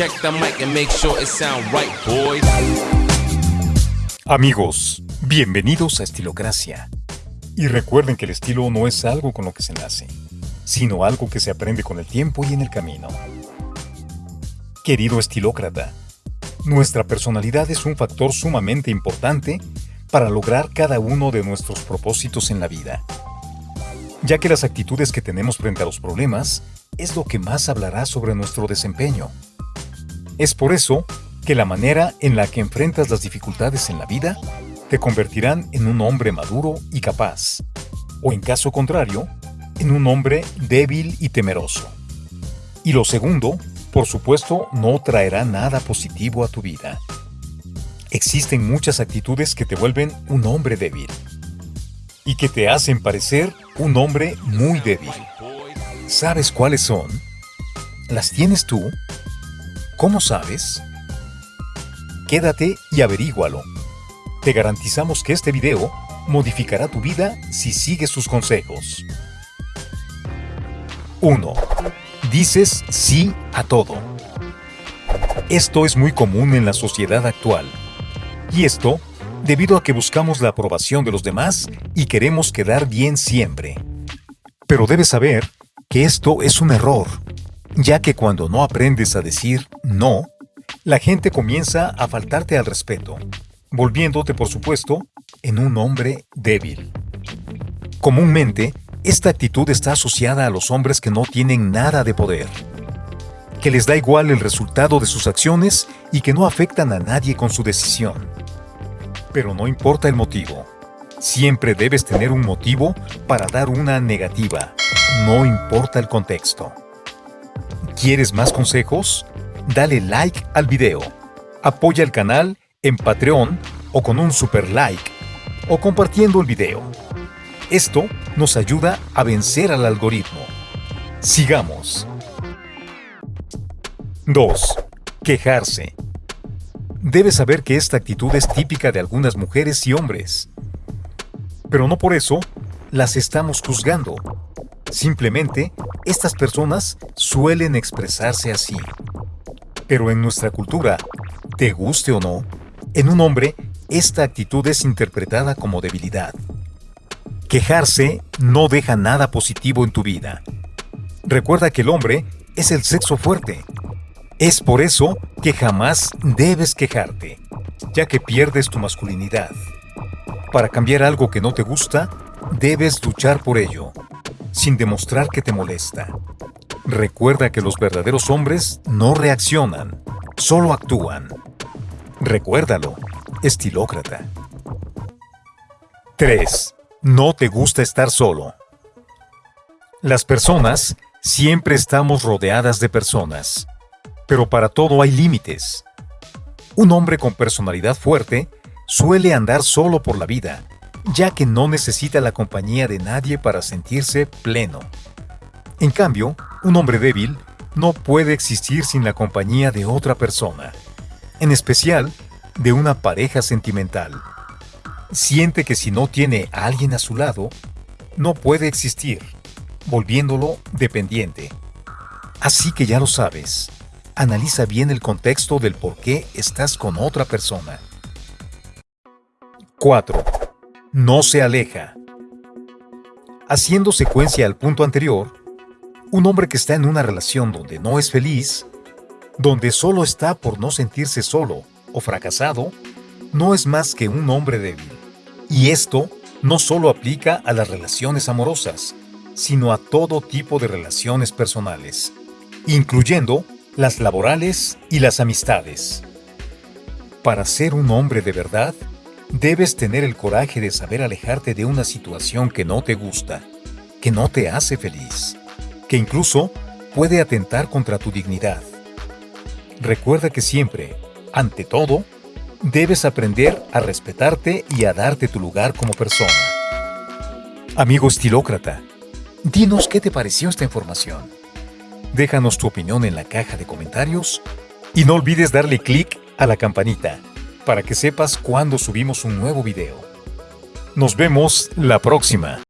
Check the mic and make sure it sound right, boys. Amigos, bienvenidos a Estilocracia. Y recuerden que el estilo no es algo con lo que se nace, sino algo que se aprende con el tiempo y en el camino. Querido estilócrata, nuestra personalidad es un factor sumamente importante para lograr cada uno de nuestros propósitos en la vida, ya que las actitudes que tenemos frente a los problemas es lo que más hablará sobre nuestro desempeño. Es por eso que la manera en la que enfrentas las dificultades en la vida te convertirán en un hombre maduro y capaz, o en caso contrario, en un hombre débil y temeroso. Y lo segundo, por supuesto, no traerá nada positivo a tu vida. Existen muchas actitudes que te vuelven un hombre débil y que te hacen parecer un hombre muy débil. ¿Sabes cuáles son? ¿Las tienes tú? ¿Cómo sabes? Quédate y averígualo. Te garantizamos que este video modificará tu vida si sigues sus consejos. 1. Dices sí a todo. Esto es muy común en la sociedad actual. Y esto debido a que buscamos la aprobación de los demás y queremos quedar bien siempre. Pero debes saber que esto es un error, ya que cuando no aprendes a decir no, la gente comienza a faltarte al respeto volviéndote, por supuesto, en un hombre débil. Comúnmente, esta actitud está asociada a los hombres que no tienen nada de poder, que les da igual el resultado de sus acciones y que no afectan a nadie con su decisión. Pero no importa el motivo, siempre debes tener un motivo para dar una negativa, no importa el contexto. ¿Quieres más consejos? Dale like al video, apoya el canal en Patreon o con un super like o compartiendo el video. Esto nos ayuda a vencer al algoritmo. Sigamos. 2. Quejarse. Debes saber que esta actitud es típica de algunas mujeres y hombres. Pero no por eso las estamos juzgando. Simplemente, estas personas suelen expresarse así. Pero en nuestra cultura, te guste o no, en un hombre, esta actitud es interpretada como debilidad. Quejarse no deja nada positivo en tu vida. Recuerda que el hombre es el sexo fuerte. Es por eso que jamás debes quejarte, ya que pierdes tu masculinidad. Para cambiar algo que no te gusta, debes luchar por ello, sin demostrar que te molesta. Recuerda que los verdaderos hombres no reaccionan, solo actúan. Recuérdalo, estilócrata. 3. No te gusta estar solo. Las personas siempre estamos rodeadas de personas, pero para todo hay límites. Un hombre con personalidad fuerte suele andar solo por la vida, ya que no necesita la compañía de nadie para sentirse pleno. En cambio, un hombre débil no puede existir sin la compañía de otra persona en especial de una pareja sentimental. Siente que si no tiene a alguien a su lado, no puede existir, volviéndolo dependiente. Así que ya lo sabes, analiza bien el contexto del por qué estás con otra persona. 4. No se aleja. Haciendo secuencia al punto anterior, un hombre que está en una relación donde no es feliz donde solo está por no sentirse solo o fracasado, no es más que un hombre débil. Y esto no solo aplica a las relaciones amorosas, sino a todo tipo de relaciones personales, incluyendo las laborales y las amistades. Para ser un hombre de verdad, debes tener el coraje de saber alejarte de una situación que no te gusta, que no te hace feliz, que incluso puede atentar contra tu dignidad. Recuerda que siempre, ante todo, debes aprender a respetarte y a darte tu lugar como persona. Amigo estilócrata, dinos qué te pareció esta información. Déjanos tu opinión en la caja de comentarios y no olvides darle clic a la campanita para que sepas cuando subimos un nuevo video. Nos vemos la próxima.